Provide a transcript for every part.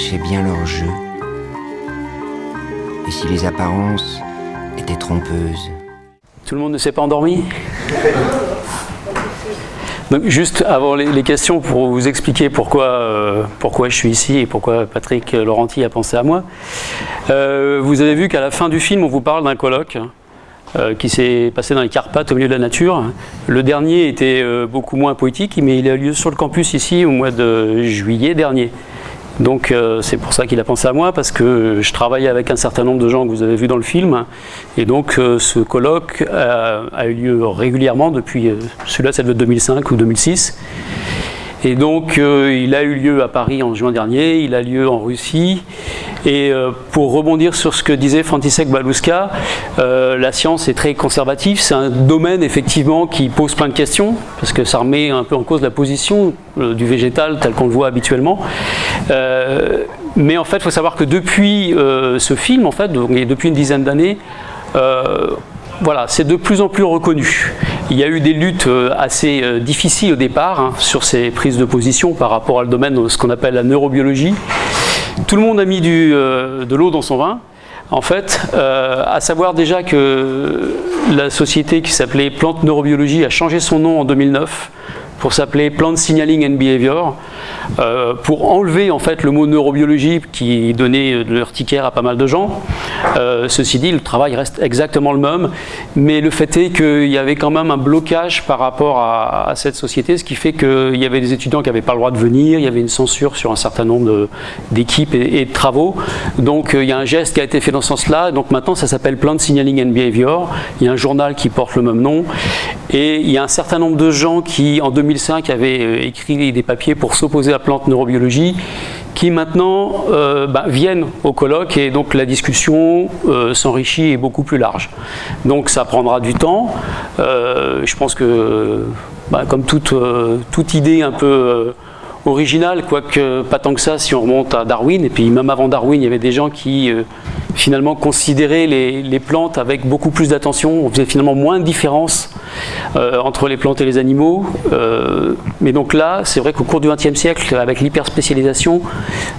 cachaient bien leur jeu Et si les apparences étaient trompeuses Tout le monde ne s'est pas endormi? Donc juste avant les, questions, pour vous expliquer pourquoi, euh, pourquoi je suis ici et pourquoi Patrick Laurenti a pensé à moi. Euh, vous avez vu qu'à la fin du film, on vous parle d'un colloque euh, qui s'est passé dans les Carpates au milieu de la nature. Le dernier était beaucoup moins poétique, mais il a lieu sur le campus ici au mois de juillet dernier. Donc euh, c'est pour ça qu'il a pensé à moi, parce que je travaille avec un certain nombre de gens que vous avez vus dans le film. Et donc euh, ce colloque a, eu lieu régulièrement depuis, euh, celui-là c'est de 2005 ou 2006. Et donc, il a eu lieu à Paris en juin dernier, il a lieu en Russie. Et euh, pour rebondir sur ce que disait František Baluska, euh, la science est très conservative. C'est un domaine, effectivement, qui pose plein de questions, parce que ça remet un peu en cause la position du végétal tel qu'on le voit habituellement. mais en fait, il faut savoir que depuis ce film, en fait, et depuis une dizaine d'années, voilà, c'est de plus en plus reconnu. Il y a eu des luttes euh, assez euh, difficiles au départ hein, sur ces prises de position par rapport au domaine de ce qu'on appelle la neurobiologie. Tout le monde a mis euh, de l'eau dans son vin. En fait, à savoir déjà que la société qui s'appelait Plante Neurobiologie a changé son nom en 2009 pour s'appeler Plant Signaling and Behavior, euh, pour enlever en fait le mot neurobiologie qui donnait de l'urticaire à pas mal de gens. Euh, ceci dit, le travail reste exactement le même, mais le fait est qu'il y avait quand même un blocage par rapport à, cette société, ce qui fait qu'il y avait des étudiants qui n'avaient pas le droit de venir, il y avait une censure sur un certain nombre d'équipes et, de travaux. Donc euh, il y a un geste qui a été fait dans ce sens-là, donc maintenant ça s'appelle Plant Signaling and Behavior, il y a un journal qui porte le même nom, et il y a un certain nombre de gens qui en 2000 2005 avait euh, écrit des papiers pour s'opposer à plante neurobiologie qui maintenant euh, bah, viennent au colloque et donc la discussion euh, s'enrichit et est beaucoup plus large. Donc ça prendra du temps. je pense que bah, comme toute, idée un peu original, quoique pas tant que ça si on remonte à Darwin. Et puis même avant Darwin, il y avait des gens qui euh, finalement considéraient les, plantes avec beaucoup plus d'attention. On faisait finalement moins de différence euh, entre les plantes et les animaux. Euh, mais donc là, c'est vrai qu'au cours du XXe siècle, avec l'hyperspécialisation,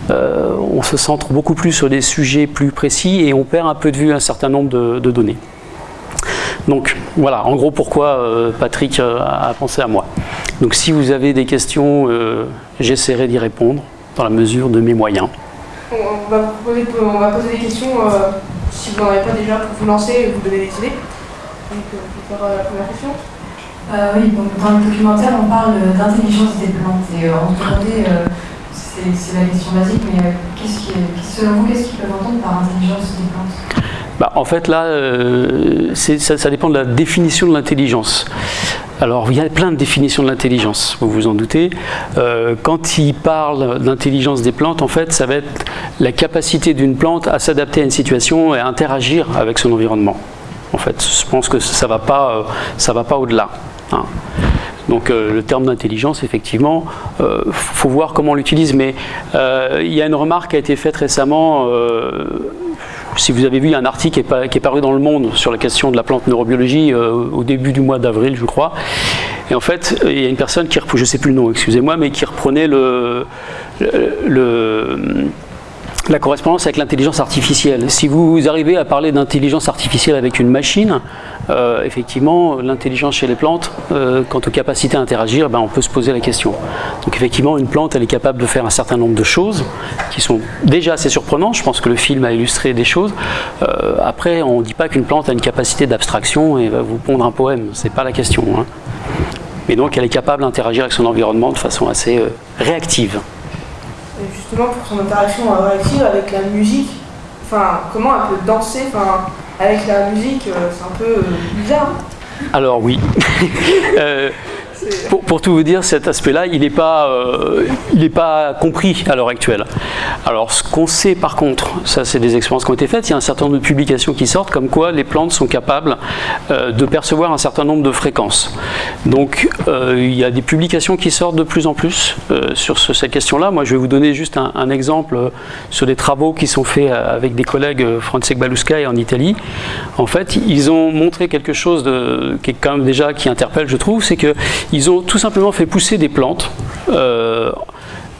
on se centre beaucoup plus sur des sujets plus précis et on perd un peu de vue un certain nombre de données. Donc voilà, en gros pourquoi euh, Patrick euh, a pensé à moi. Donc si vous avez des questions, euh, j'essaierai d'y répondre dans la mesure de mes moyens. On va, poser, des questions, si vous n'en avez pas déjà, pour vous lancer et vous donner des idées. Donc, on faire la première question. oui, dans le documentaire, on parle d'intelligence des plantes. Et on se demandait, c'est la question basique, mais selon vous, qu'est-ce qu'ils peuvent entendre par intelligence des plantes? Bah, en fait, là, euh, ça, dépend de la définition de l'intelligence. Alors, il y a plein de définitions de l'intelligence, vous vous en doutez. Euh, quand il parle d'intelligence des plantes, en fait, ça va être la capacité d'une plante à s'adapter à une situation et à interagir avec son environnement. En fait, je pense que ça ne va pas, ça va pas au-delà. Hein. Donc euh, le terme d'intelligence, effectivement, il faut voir comment on l'utilise, mais il y a une remarque qui a été faite récemment si vous avez vu, un article qui est, paru dans Le Monde sur la question de la plante neurobiologie euh, au début du mois d'avril, je crois. Et en fait, il y a une personne qui, je ne sais plus le nom, excusez-moi, mais qui reprenait le la correspondance avec l'intelligence artificielle. Si vous arrivez à parler d'intelligence artificielle avec une machine, euh, effectivement, l'intelligence chez les plantes, euh, quant aux capacités à interagir, ben, on peut se poser la question. Donc effectivement, une plante, elle est capable de faire un certain nombre de choses qui sont déjà assez surprenantes. Je pense que le film a illustré des choses. Euh, après, on ne dit pas qu'une plante a une capacité d'abstraction et va vous pondre un poème. C'est pas la question. Hein. Mais donc, elle est capable d'interagir avec son environnement de façon assez réactive justement pour son interaction réactive avec la musique, enfin, comment elle peut danser enfin, avec la musique, euh, c'est un peu euh, bizarre. Alors oui. euh, pour, tout vous dire, cet aspect-là, il n'est pas, euh, pas compris à l'heure actuelle. Alors, ce qu'on sait par contre, ça c'est des expériences qui ont été faites, il y a un certain nombre de publications qui sortent comme quoi les plantes sont capables euh, de percevoir un certain nombre de fréquences. Donc, euh, il y a des publications qui sortent de plus en plus sur cette question-là. Moi, je vais vous donner juste un, exemple sur des travaux qui sont faits avec des collègues Francesc Balusca en Italie. En fait, ils ont montré quelque chose qui est quand même déjà qui interpelle, je trouve, c'est que ils ont tout simplement fait pousser des plantes euh,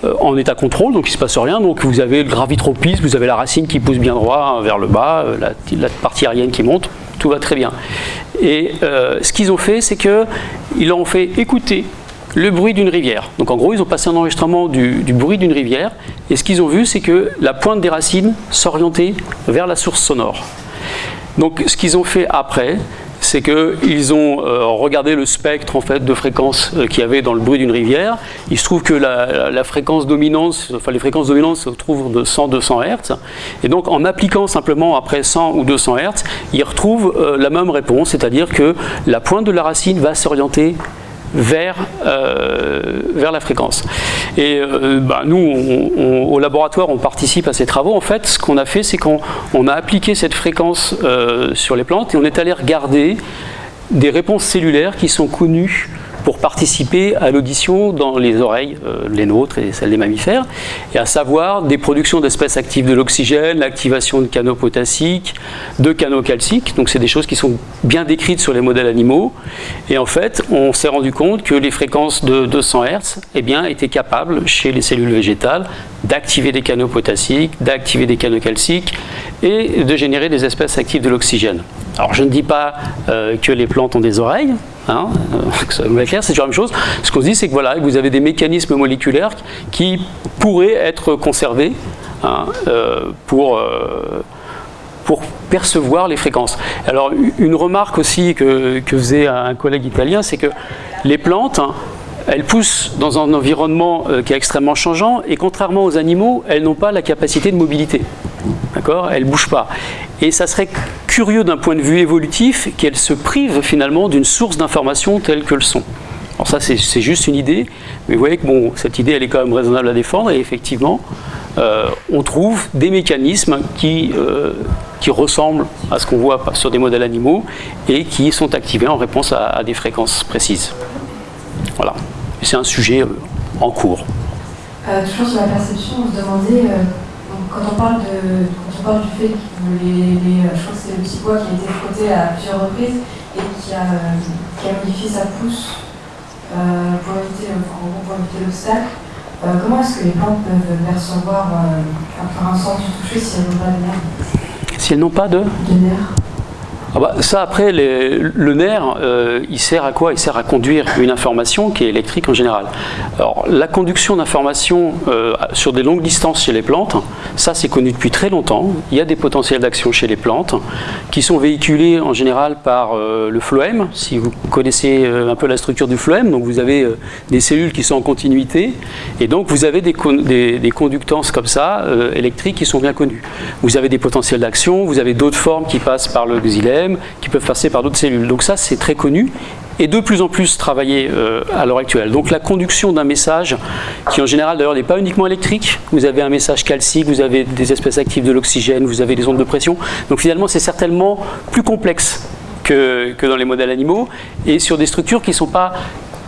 euh, en état contrôle, donc il ne se passe rien. Donc vous avez le gravitropisme, vous avez la racine qui pousse bien droit hein, vers le bas, euh, la, partie aérienne qui monte, tout va très bien. Et ce qu'ils ont fait, c'est qu'ils ont fait écouter le bruit d'une rivière. Donc en gros, ils ont passé un enregistrement du, du bruit d'une rivière, et ce qu'ils ont vu, c'est que la pointe des racines s'orientait vers la source sonore. Donc ce qu'ils ont fait après, c'est qu'ils ont euh, regardé le spectre en fait, de fréquences euh, qu'il y avait dans le bruit d'une rivière. Il se trouve que la, fréquence dominante, enfin les fréquences dominantes se trouvent de 100-200 Hz. Et donc en appliquant simplement après 100 ou 200 Hz, ils retrouvent euh, la même réponse, c'est-à-dire que la pointe de la racine va s'orienter vers, euh, vers la fréquence. Et euh, bah, nous, au laboratoire, on participe à ces travaux. En fait, ce qu'on a fait, c'est qu'on on a appliqué cette fréquence euh, sur les plantes et on est allé regarder des réponses cellulaires qui sont connues pour participer à l'audition dans les oreilles, euh, les nôtres et celles des mammifères, et à savoir des productions d'espèces actives de l'oxygène, l'activation de canaux potassiques, de canaux calciques, donc c'est des choses qui sont bien décrites sur les modèles animaux, et en fait on s'est rendu compte que les fréquences de 200 Hz eh bien, étaient capables chez les cellules végétales d'activer des canaux potassiques, d'activer des canaux calciques et de générer des espèces actives de l'oxygène. Alors je ne dis pas euh, que les plantes ont des oreilles, hein, clair, c'est toujours la même chose. Ce qu'on se dit, c'est que voilà, vous avez des mécanismes moléculaires qui pourraient être conservés hein, euh, pour, euh, pour percevoir les fréquences. Alors une remarque aussi que, que faisait un collègue italien, c'est que les plantes, hein, elles poussent dans un environnement euh, qui est extrêmement changeant et contrairement aux animaux, elles n'ont pas la capacité de mobilité. D'accord? Elles ne bougent pas. Et ça serait curieux d'un point de vue évolutif qu'elles se privent finalement d'une source d'information telle que le son. Alors ça, c'est juste une idée, mais vous voyez que bon, cette idée, elle est quand même raisonnable à défendre, et effectivement, euh, on trouve des mécanismes qui, euh, qui ressemblent à ce qu'on voit sur des modèles animaux et qui sont activés en réponse à, à des fréquences précises. Voilà. C'est un sujet euh, en cours. Euh, toujours sur la perception, on se demandait, euh, quand, on parle de, quand on parle du fait que les, les, je crois que c'est le petit bois qui a été frotté à plusieurs reprises et qui a, qui a modifié sa pousse euh, pour éviter, pour éviter l'obstacle, comment est-ce que les plantes peuvent percevoir, un sens touché si elles n'ont pas de nerfs? Si elles n'ont pas de De nerfs ah bah, ça après, le nerf, euh, il sert à quoi? Il sert à conduire une information qui est électrique en général. Alors la conduction d'informations euh, sur des longues distances chez les plantes, ça c'est connu depuis très longtemps. Il y a des potentiels d'action chez les plantes qui sont véhiculés en général par euh, le phloème. Si vous connaissez un peu la structure du phloème, donc vous avez des cellules qui sont en continuité et donc vous avez des conductances comme ça électriques qui sont bien connues. Vous avez des potentiels d'action, vous avez d'autres formes qui passent par le xylème qui peuvent passer par d'autres cellules. Donc ça, c'est très connu et de plus en plus travaillé euh, à l'heure actuelle. Donc la conduction d'un message, qui en général d'ailleurs n'est pas uniquement électrique, vous avez un message calcique, vous avez des espèces actives de l'oxygène, vous avez des ondes de pression, donc finalement c'est certainement plus complexe que, que dans les modèles animaux, et sur des structures qui ne sont pas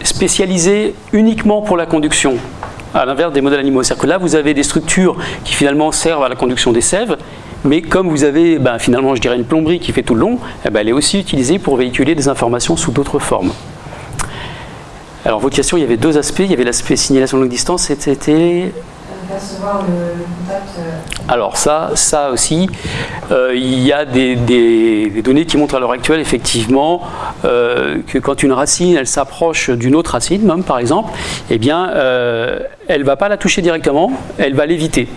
spécialisées uniquement pour la conduction à l'inverse des modèles animaux. C'est-à-dire que là, vous avez des structures qui finalement servent à la conduction des sèves, mais comme vous avez ben, finalement, je dirais, une plomberie qui fait tout le long, eh ben, elle est aussi utilisée pour véhiculer des informations sous d'autres formes. Alors, votre question, il y avait deux aspects. Il y avait l'aspect signalation longue distance, c'était percevoir le, contact Alors ça, ça aussi, euh, il y a des, des, des, données qui montrent à l'heure actuelle effectivement euh, que quand une racine, elle s'approche d'une autre racine, même par exemple, eh bien, euh, elle ne va pas la toucher directement, elle va l'éviter.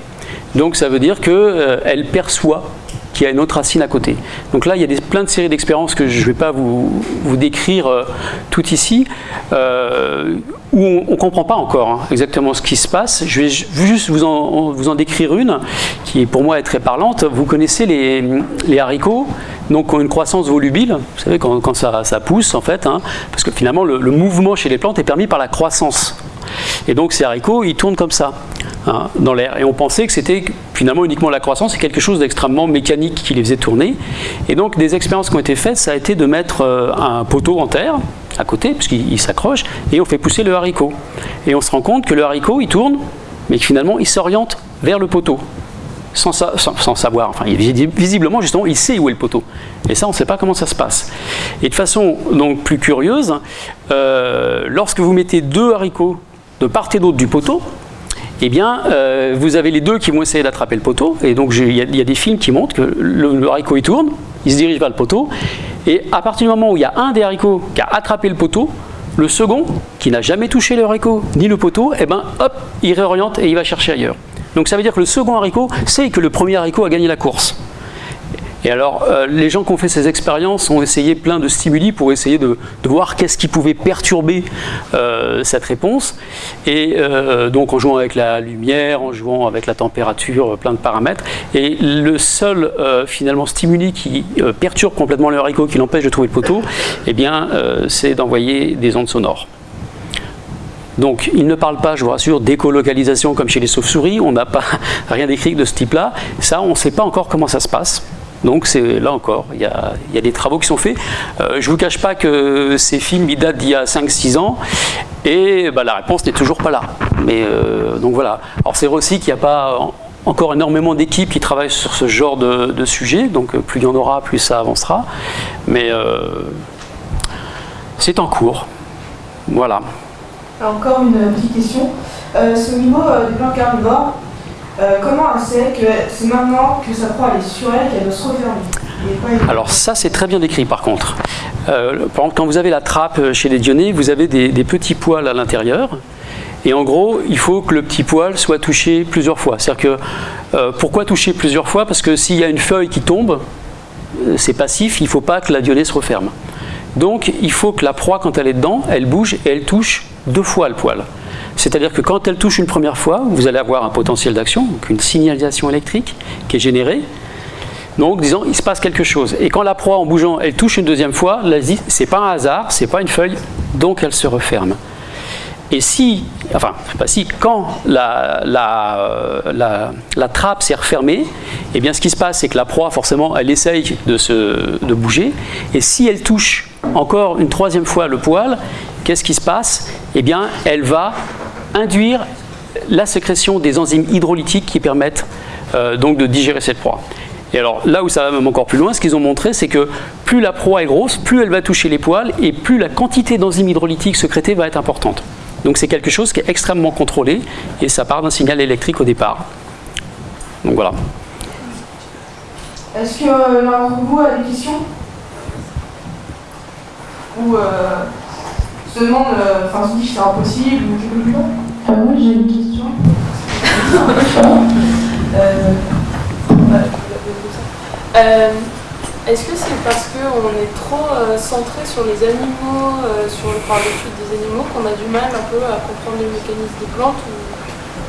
Donc ça veut dire qu'elle euh, perçoit qu'il y a une autre racine à côté. Donc là, il y a plein de séries d'expériences que je ne vais pas vous, vous décrire euh, tout ici, euh, où on ne comprend pas encore hein, exactement ce qui se passe. Je vais juste vous en, vous en, décrire une, qui pour moi est très parlante. Vous connaissez les, les haricots donc ont une croissance volubile, vous savez quand, quand ça, ça, pousse en fait, hein, parce que finalement le, le mouvement chez les plantes est permis par la croissance. Et donc ces haricots, ils tournent comme ça hein, dans l'air. Et on pensait que c'était finalement uniquement la croissance, c'est quelque chose d'extrêmement mécanique qui les faisait tourner. Et donc des expériences qui ont été faites, ça a été de mettre euh, un poteau en terre à côté, puisqu'il s'accroche, et on fait pousser le haricot. Et on se rend compte que le haricot, il tourne, mais que finalement, il s'oriente vers le poteau. Sans, savoir, enfin, visiblement, justement, il sait où est le poteau. Et ça, on ne sait pas comment ça se passe. Et de façon donc plus curieuse, euh, lorsque vous mettez deux haricots de part et d'autre du poteau, eh bien, euh, vous avez les deux qui vont essayer d'attraper le poteau. Et donc, il y, a des films qui montrent que le, haricot, il tourne, il se dirige vers le poteau. Et à partir du moment où il y a un des haricots qui a attrapé le poteau, le second, qui n'a jamais touché le haricot ni le poteau, eh ben, hop, il réoriente et il va chercher ailleurs. Donc ça veut dire que le second haricot sait que le premier haricot a gagné la course. Et alors, euh, les gens qui ont fait ces expériences ont essayé plein de stimuli pour essayer de, voir qu'est-ce qui pouvait perturber euh, cette réponse. Et euh, donc, en jouant avec la lumière, en jouant avec la température, plein de paramètres. Et le seul, finalement, stimuli qui perturbe complètement le haricot, qui l'empêche de trouver le poteau, eh bien, c'est d'envoyer des ondes sonores. Donc, il ne parle pas, je vous rassure, d'écolocalisation comme chez les chauves-souris. On n'a pas rien décrit de ce type-là. Ça, on ne sait pas encore comment ça se passe. Donc c'est là encore, il y, a, des travaux qui sont faits. Euh, je ne vous cache pas que ces films ils datent d'il y a 5-6 ans et bah, la réponse n'est toujours pas là. Mais euh, donc voilà. Alors c'est aussi qu'il n'y a pas encore énormément d'équipes qui travaillent sur ce genre de, sujet, donc euh, plus il y en aura, plus ça avancera. Mais c'est en cours. Voilà. encore une petite question. ce niveau du plan carnivore, euh, comment elle sait que c'est maintenant que sa proie est sur elle qu'elle doit se refermer Alors ça c'est très bien décrit par contre. Euh, par exemple quand vous avez la trappe chez les dionnées, vous avez des, petits poils à l'intérieur. Et en gros, il faut que le petit poil soit touché plusieurs fois. C'est-à-dire que, euh, pourquoi toucher plusieurs fois? Parce que s'il y a une feuille qui tombe, c'est passif, il ne faut pas que la dionée se referme. Donc il faut que la proie, quand elle est dedans, elle bouge et elle touche deux fois le poil. C'est-à-dire que quand elle touche une première fois, vous allez avoir un potentiel d'action, une signalisation électrique qui est générée. Donc, disons, il se passe quelque chose. Et quand la proie, en bougeant, elle touche une deuxième fois, c'est pas un hasard, c'est pas une feuille, donc elle se referme. Et si, enfin, pas si, quand la, la, la, trappe s'est refermée, eh bien ce qui se passe, c'est que la proie, forcément, elle essaye de, se, de bouger. Et si elle touche encore une troisième fois le poil, qu'est-ce qui se passe Eh bien, elle va induire la sécrétion des enzymes hydrolytiques qui permettent euh, donc de digérer cette proie. Et alors là où ça va même encore plus loin, ce qu'ils ont montré, c'est que plus la proie est grosse, plus elle va toucher les poils et plus la quantité d'enzymes hydrolytiques sécrétées va être importante. Donc c'est quelque chose qui est extrêmement contrôlé et ça part d'un signal électrique au départ. Donc voilà. Est-ce que euh, l'un vous a des questions? Ou euh, se demande, euh, enfin se dit que c'est impossible ou quelque chose ah oui, j'ai une question. Euh, euh, est-ce que c'est parce qu'on est trop euh, centré sur les animaux, sur l'étude des animaux, qu'on a du mal un peu à comprendre les mécanismes des plantes ou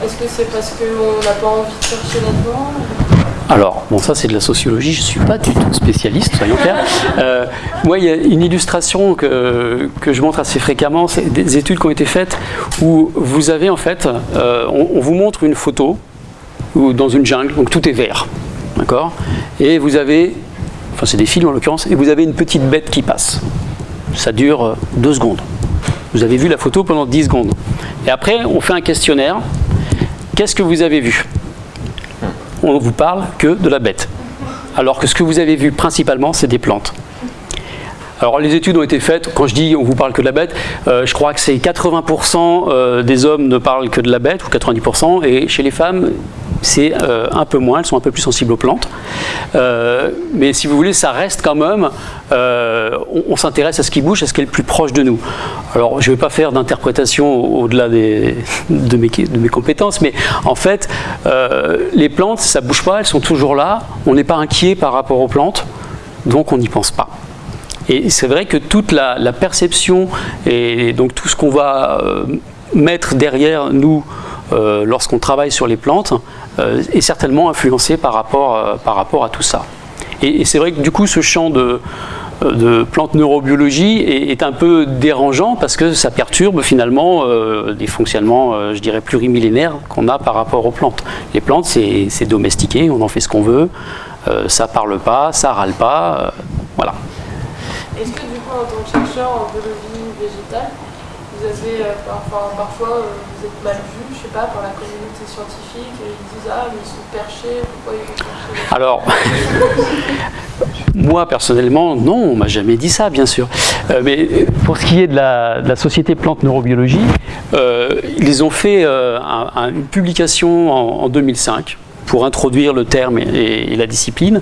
est-ce que c'est parce qu'on n'a pas envie de chercher là-dedans alors, bon, ça c'est de la sociologie, je ne suis pas du tout spécialiste, soyons clairs. Euh, moi, il y a une illustration que, je montre assez fréquemment, c'est des études qui ont été faites où vous avez en fait, euh, on, vous montre une photo dans une jungle, donc tout est vert, d'accord? Et vous avez, enfin c'est des films en l'occurrence, et vous avez une petite bête qui passe. Ça dure euh, deux secondes. Vous avez vu la photo pendant 10 secondes. Et après, on fait un questionnaire. Qu'est-ce que vous avez vu? On ne vous parle que de la bête. Alors que ce que vous avez vu principalement, c'est des plantes. Alors les études ont été faites, quand je dis on vous parle que de la bête, euh, je crois que c'est 80% euh, des hommes ne parlent que de la bête, ou 90%, et chez les femmes, c'est euh, un peu moins, elles sont un peu plus sensibles aux plantes. Euh, mais si vous voulez, ça reste quand même, euh, on, s'intéresse à ce qui bouge, à ce qui est le plus proche de nous. Alors, je ne vais pas faire d'interprétation au-delà de, mes, compétences, mais en fait, les plantes, ça ne bouge pas, elles sont toujours là, on n'est pas inquiet par rapport aux plantes, donc on n'y pense pas. Et c'est vrai que toute la, perception et donc tout ce qu'on va mettre derrière nous lorsqu'on travaille sur les plantes, est certainement influencé par rapport, euh, par rapport à tout ça. Et, c'est vrai que du coup, ce champ de, euh, de plantes neurobiologie est, un peu dérangeant parce que ça perturbe finalement des fonctionnements, je dirais, plurimillénaires qu'on a par rapport aux plantes. Les plantes, c'est domestiqué, on en fait ce qu'on veut, ça parle pas, ça râle pas, voilà. Est-ce que du coup, en tant que chercheur en biologie végétale, vous avez, parfois, parfois vous êtes mal vu, je sais pas, par la communauté scientifique, et ils disent ah mais ils sont perchés, pourquoi ils sont perchés Alors, moi, personnellement, non, on m'a jamais dit ça, bien sûr. Euh, mais pour ce qui est de la, Société Plante Neurobiologie, euh, ils ont fait euh, un- un- une publication en, en 2005 pour introduire le terme et, et la discipline.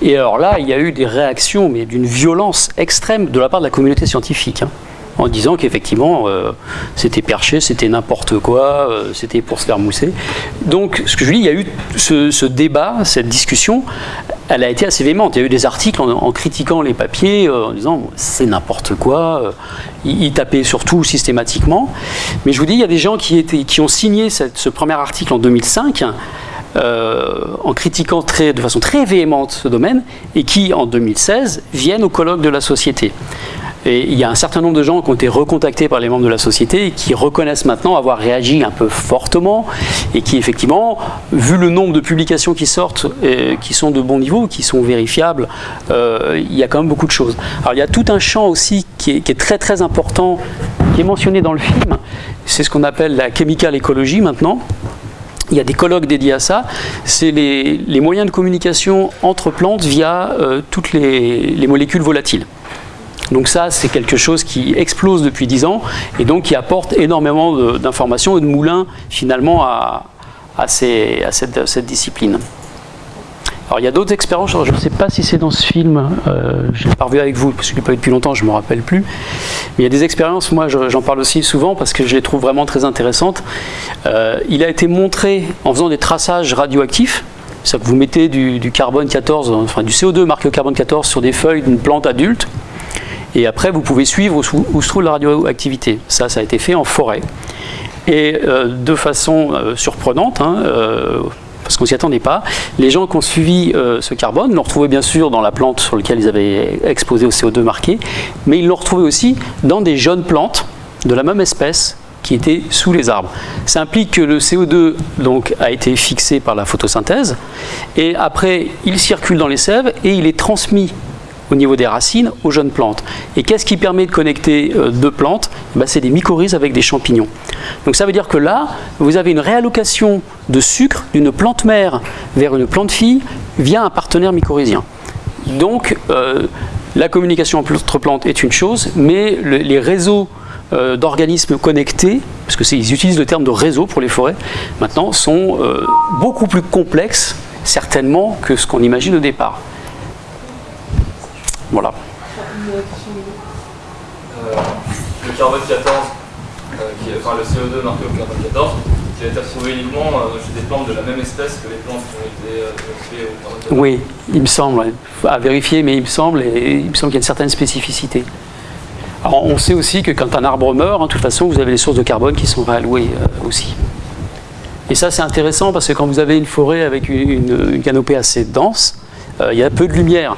Et alors là, il y a eu des réactions, mais d'une violence extrême de la part de la communauté scientifique. hein, en disant qu'effectivement, euh, c'était perché, c'était n'importe quoi, euh, c'était pour se faire mousser. Donc, ce que je dis, il y a eu ce, débat, cette discussion, elle a été assez véhémente. Il y a eu des articles en, critiquant les papiers, euh, en disant c'est n'importe quoi. Ils, tapaient sur tout systématiquement. Mais je vous dis, il y a des gens qui, ont signé ce premier article en 2005. euh, en critiquant de façon très véhémente ce domaine, et qui, en 2016, viennent au colloque de la société. Et il y a un certain nombre de gens qui ont été recontactés par les membres de la société et qui reconnaissent maintenant avoir réagi un peu fortement et qui effectivement, vu le nombre de publications qui sortent, euh, qui sont de bon niveau, qui sont vérifiables, euh, il y a quand même beaucoup de choses. Alors il y a tout un champ aussi qui est, très très important, qui est mentionné dans le film, c'est ce qu'on appelle la chemical écologie maintenant. Il y a des colloques dédiés à ça. C'est les, moyens de communication entre plantes via euh, toutes les molécules volatiles. Donc ça, c'est quelque chose qui explose depuis 10 ans et donc qui apporte énormément d'informations et de moulins finalement à, cette, discipline. Alors il y a d'autres expériences, je ne sais pas si c'est dans ce film, euh, je l'ai pas revu avec vous parce que je l'ai pas vu depuis longtemps, je ne me rappelle plus. Mais il y a des expériences, moi je- j'en parle aussi souvent parce que je les trouve vraiment très intéressantes. Euh, il a été montré en faisant des traçages radioactifs, c'est-à-dire que vous mettez du, du carbone 14, enfin du CO2 marqué au carbone 14 sur des feuilles d'une plante adulte, et après, vous pouvez suivre où, où se trouve la radioactivité. Ça, ça a été fait en forêt. Et euh, de façon euh, surprenante, hein, euh, parce qu'on s'y attendait pas, les gens qui ont suivi ce carbone l'ont retrouvé bien sûr dans la plante sur laquelle ils avaient exposé au CO2 marqué, mais ils l'ont retrouvé aussi dans des jeunes plantes de la même espèce qui étaient sous les arbres. Ça implique que le CO2 donc, a été fixé par la photosynthèse, et après il circule dans les sèves et il est transmis au niveau des racines aux jeunes plantes. Et qu'est-ce qui permet de connecter euh, deux plantes? Eh ben, C'est des mycorhizes avec des champignons. Donc ça veut dire que là, vous avez une réallocation de sucre d'une plante mère vers une plante fille via un partenaire mycorhizien. Donc euh, la communication entre plantes est une chose, mais le- les réseaux euh, d'organismes connectés, parce que c'est- ils utilisent le terme de réseau pour les forêts, maintenant sont beaucoup plus complexes certainement que ce qu'on imagine au départ. Voilà. Euh, le carbone 14, euh, qui est, enfin le CO2 marqué au carbone 14, qui a été retrouvé uniquement euh, chez des plantes de la même espèce que les plantes qui ont été euh, notifiées au carbone 14. Oui, il me semble, à vérifier, mais il me semble, et il me semble qu'il y a une certaine spécificité. Alors, on sait aussi que quand un arbre meurt, hein, de toute façon, vous avez les sources de carbone qui sont réallouées euh, aussi. Et ça, c'est intéressant parce que quand vous avez une forêt avec une, une- une canopée assez dense, euh, il y a peu de lumière.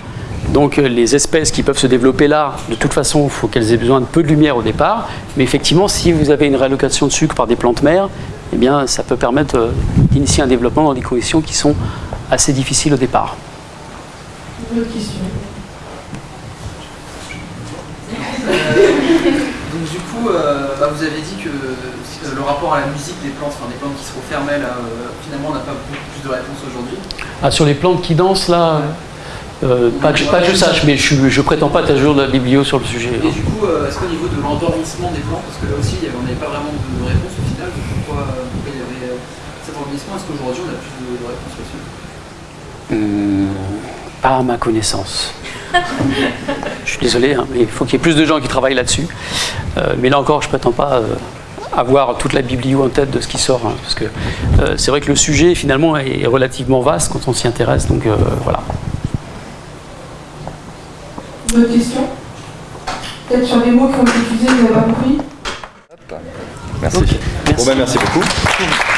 Donc euh, les espèces qui peuvent se développer là, de toute façon, il faut qu'elles aient besoin de peu de lumière au départ. Mais effectivement, si vous avez une réallocation de sucre par des plantes mères, eh bien, ça peut permettre euh, d'initier un développement dans des conditions qui sont assez difficiles au départ. Une autre question. Donc du coup, euh, bah, vous avez dit que le rapport à la musique des plantes, enfin des plantes qui se refermaient là, euh, finalement on n'a pas beaucoup plus de réponses aujourd'hui. Ah, sur les plantes qui dansent là, euh, pas, que, pas que je sache, mais je, je prétends pas être à jour de la biblio sur le sujet. Et du coup, euh, est-ce qu'au niveau de l'endormissement des plantes, parce que là aussi on n'avait pas vraiment de, réponse au final, pourquoi, euh, pourquoi il y avait cet endormissement, est-ce qu'aujourd'hui on a plus de, de réponses là-dessus? Hum, pas à ma connaissance. je suis désolé, hein, mais il faut qu'il y ait plus de gens qui travaillent là-dessus. Euh, mais là encore, je prétends pas euh, avoir toute la biblio en tête de ce qui sort, hein, parce que euh, c'est vrai que le sujet finalement est relativement vaste quand on s'y intéresse, donc euh, voilà. Une autre question Peut-être sur les mots qui ont été utilisés, vous n'avez pas compris Merci. Ok, Bon merci. ben merci beaucoup.